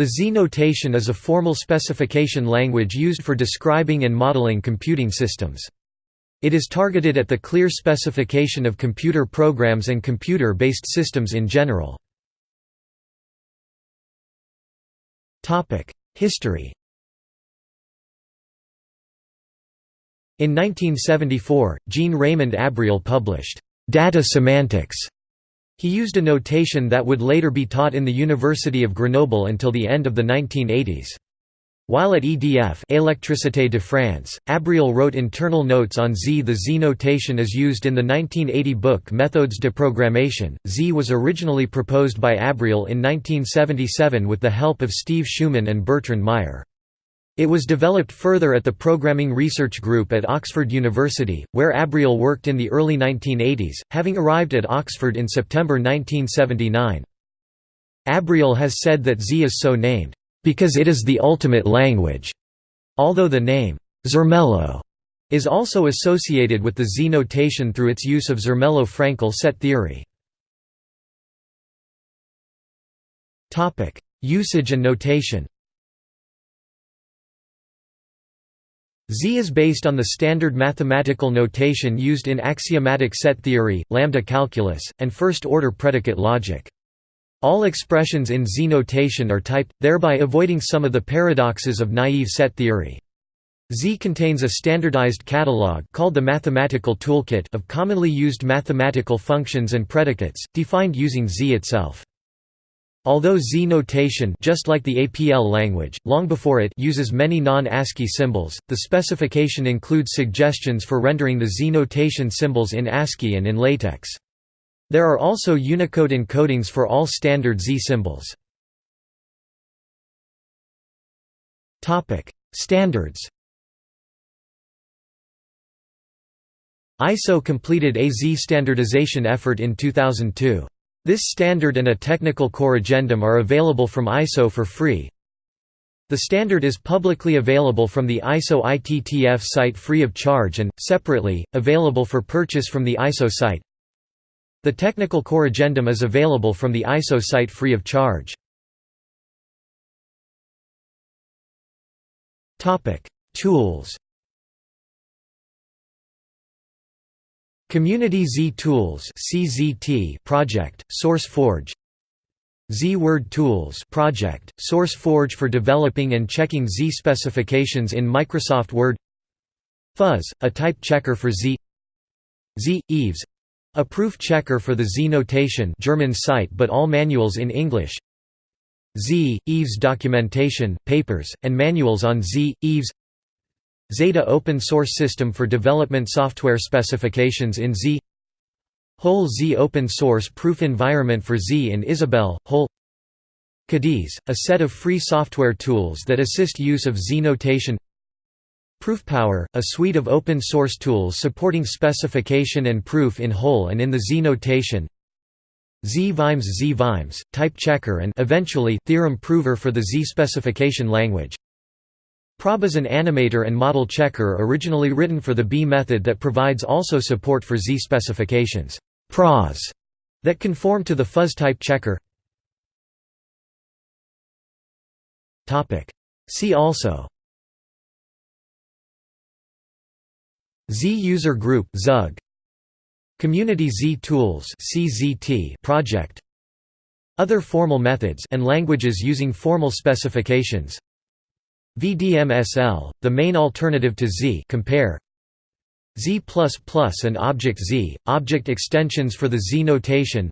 The Z notation is a formal specification language used for describing and modeling computing systems. It is targeted at the clear specification of computer programs and computer-based systems in general. History In 1974, Jean-Raymond Abrial published, "'Data Semantics' He used a notation that would later be taught in the University of Grenoble until the end of the 1980s. While at EDF Électricité de France, Abrial wrote internal notes on Z. The Z notation is used in the 1980 book Méthodes de programmation. Z was originally proposed by Abrial in 1977 with the help of Steve Schuman and Bertrand Meyer. It was developed further at the Programming Research Group at Oxford University, where Abrial worked in the early 1980s, having arrived at Oxford in September 1979. Abrial has said that Z is so named, "...because it is the ultimate language", although the name, Zermelo, is also associated with the Z notation through its use of Zermelo-Fraenkel set theory. Usage and notation Z is based on the standard mathematical notation used in axiomatic set theory, lambda calculus, and first-order predicate logic. All expressions in Z notation are typed, thereby avoiding some of the paradoxes of naive set theory. Z contains a standardized catalog called the Mathematical Toolkit of commonly used mathematical functions and predicates, defined using Z itself. Although Z notation just like the APL language, long before it uses many non-ASCII symbols, the specification includes suggestions for rendering the Z notation symbols in ASCII and in LaTeX. There are also Unicode encodings for all standard Z symbols. Standards ISO completed a Z standardization effort in 2002. This standard and a technical corrigendum are available from ISO for free. The standard is publicly available from the ISO ITTF site free of charge and, separately, available for purchase from the ISO site. The technical corrigendum is available from the ISO site free of charge. Tools Community Z Tools (CZT) project, SourceForge. Z Word Tools project, SourceForge for developing and checking Z specifications in Microsoft Word. Fuzz, a type checker for Z. Z Eves, a proof checker for the Z notation German site but all manuals in English. Z Eves documentation, papers, and manuals on Z Eves. Zeta open source system for development software specifications in Z. HOL-Z open source proof environment for Z and Isabelle, HOL CADiZ, a set of free software tools that assist use of Z notation. ProofPower, a suite of open source tools supporting specification and proof in HOL and in the Z notation. Z-Vimes Z-Vimes, type checker and eventually theorem prover for the Z specification language ProB is an animator and model checker originally written for the B method that provides also support for Z specifications. Pros that conform to the fuzz type checker. See also. Z user group ZUG. Community Z tools CZT project. Other formal methods and languages using formal specifications VDMSL, the main alternative to Z compare Z++ and Object Z, object extensions for the Z notation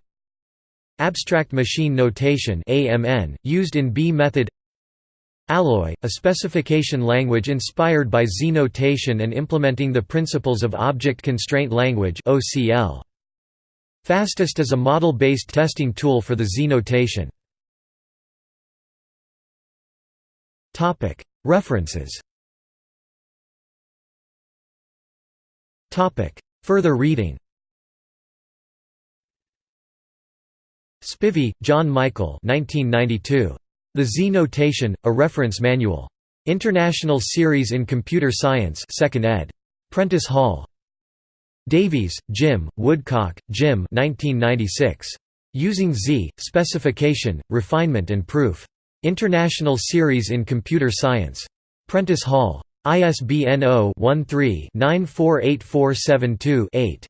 Abstract Machine Notation AMN, used in B method Alloy, a specification language inspired by Z notation and implementing the principles of Object Constraint Language. Fastest is a model-based testing tool for the Z notation. References Further reading Spivey, John Michael 1992. The Z Notation, A Reference Manual. International Series in Computer Science 2nd ed. Prentice Hall. Davies, Jim, Woodcock, Jim 1996. Using Z, Specification, Refinement and Proof. International Series in Computer Science. Prentice Hall. ISBN 0-13-948472-8.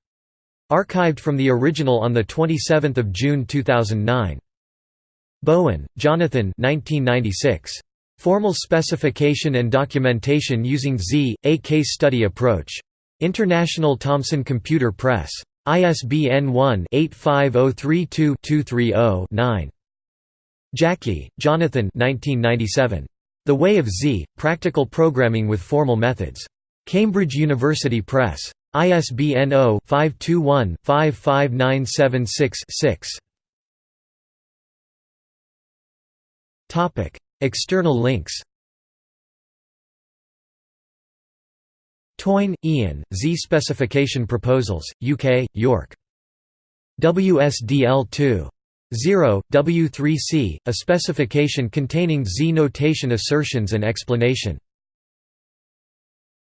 Archived from the original on 27 June 2009. Bowen, Jonathan 1996. Formal Specification and Documentation Using Z, a Case Study Approach. International Thomson Computer Press. ISBN 1-85032-230-9. Jacky, Jonathan 1997. The Way of Z, Practical Programming with Formal Methods. Cambridge University Press. ISBN 0-521-55976-6. External links Toyn, Ian, Z Specification Proposals, UK, York. WSDL2. 0, W3C, a specification containing Z notation assertions and explanation.